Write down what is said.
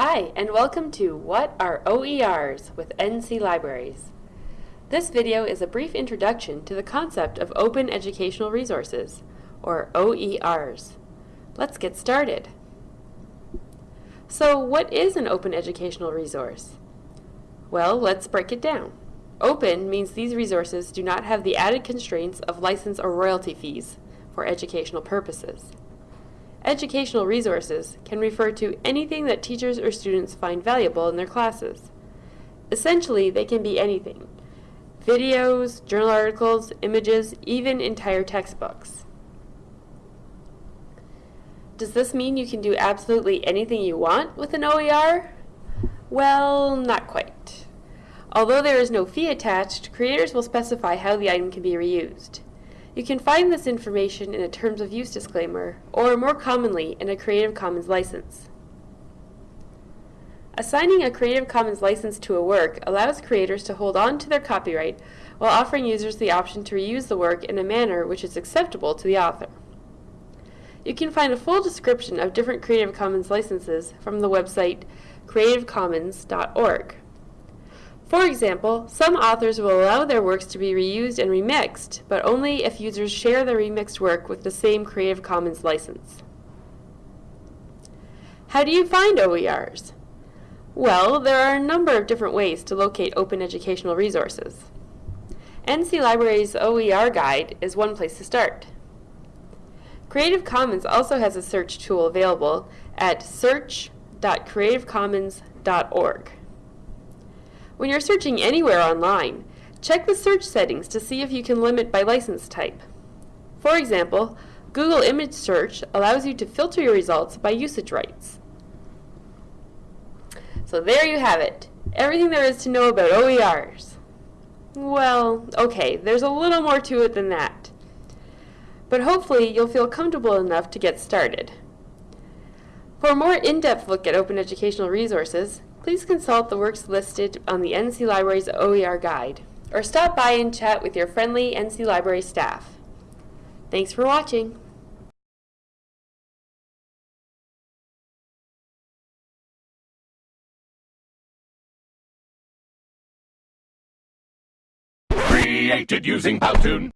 Hi, and welcome to What are OERs with NC Libraries. This video is a brief introduction to the concept of Open Educational Resources, or OERs. Let's get started. So what is an open educational resource? Well, let's break it down. Open means these resources do not have the added constraints of license or royalty fees for educational purposes. Educational resources can refer to anything that teachers or students find valuable in their classes. Essentially, they can be anything. Videos, journal articles, images, even entire textbooks. Does this mean you can do absolutely anything you want with an OER? Well, not quite. Although there is no fee attached, creators will specify how the item can be reused. You can find this information in a Terms of Use disclaimer, or more commonly, in a Creative Commons license. Assigning a Creative Commons license to a work allows creators to hold on to their copyright while offering users the option to reuse the work in a manner which is acceptable to the author. You can find a full description of different Creative Commons licenses from the website creativecommons.org. For example, some authors will allow their works to be reused and remixed, but only if users share the remixed work with the same Creative Commons license. How do you find OERs? Well, there are a number of different ways to locate open educational resources. NC Library's OER Guide is one place to start. Creative Commons also has a search tool available at search.creativecommons.org. When you're searching anywhere online, check the search settings to see if you can limit by license type. For example, Google Image Search allows you to filter your results by usage rights. So there you have it, everything there is to know about OERs. Well, okay, there's a little more to it than that. But hopefully you'll feel comfortable enough to get started. For a more in-depth look at open educational resources, please consult the works listed on the NC Library's OER guide, or stop by and chat with your friendly NC Library staff. Thanks for watching. Created using Powtoon.